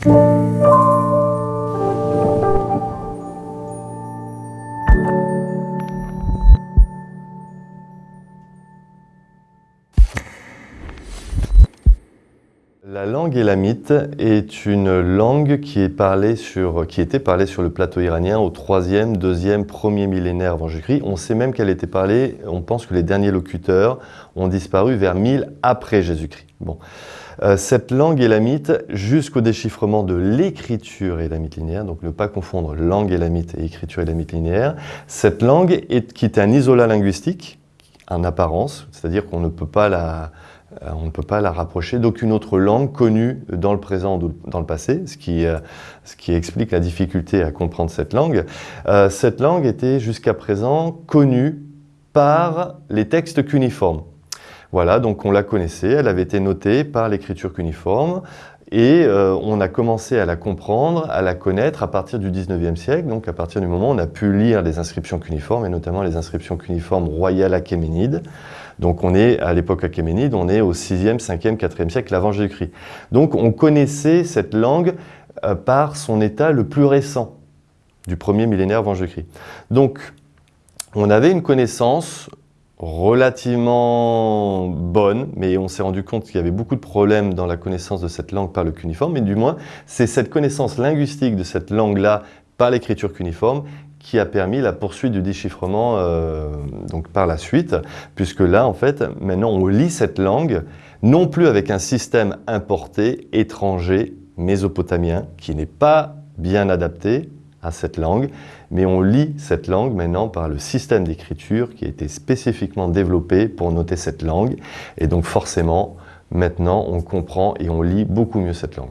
Thank you. La langue élamite est une langue qui, était parlée sur le plateau iranien au 3e, 2e, 1er millénaire avant Jésus-Christ. On sait même qu'elle était parlée, on pense que les derniers locuteurs ont disparu vers 1000 après Jésus-Christ. Bon. Euh, cette langue élamite, jusqu'au déchiffrement de l'écriture élamite linéaire, donc ne pas confondre langue élamite et écriture élamite linéaire, cette langue est, qui est un isolat linguistique, en apparence, c'est-à-dire qu'on ne peut pas la, on ne peut pas la rapprocher d'aucune autre langue connue dans le présent ou dans le passé, ce qui, euh, explique la difficulté à comprendre cette langue. Euh, cette langue était jusqu'à présent connue par les textes cuniformes. Voilà, donc on la connaissait, elle avait été notée par l'écriture cuniforme et on a commencé à la comprendre, à la connaître à partir du 19e siècle, donc à partir du moment où on a pu lire les inscriptions cuniformes, et notamment les inscriptions cuniformes royales achéménides. Donc on est à l'époque achéménide, on est au 6e, 5e, 4e siècle avant Jésus-Christ. Donc on connaissait cette langue euh, par son état le plus récent, du premier millénaire avant Jésus-Christ. Donc on avait une connaissance relativement bonne, mais on s'est rendu compte qu'il y avait beaucoup de problèmes dans la connaissance de cette langue par le cuniforme, mais du moins, c'est cette connaissance linguistique de cette langue-là par l'écriture cuniforme qui a permis la poursuite du déchiffrement euh, donc par la suite, puisque là, en fait, maintenant, on lit cette langue, non plus avec un système importé, étranger, mésopotamien, qui n'est pas bien adapté à cette langue, mais on lit cette langue maintenant par le système d'écriture qui a été spécifiquement développé pour noter cette langue, et donc forcément, maintenant, on comprend et on lit beaucoup mieux cette langue.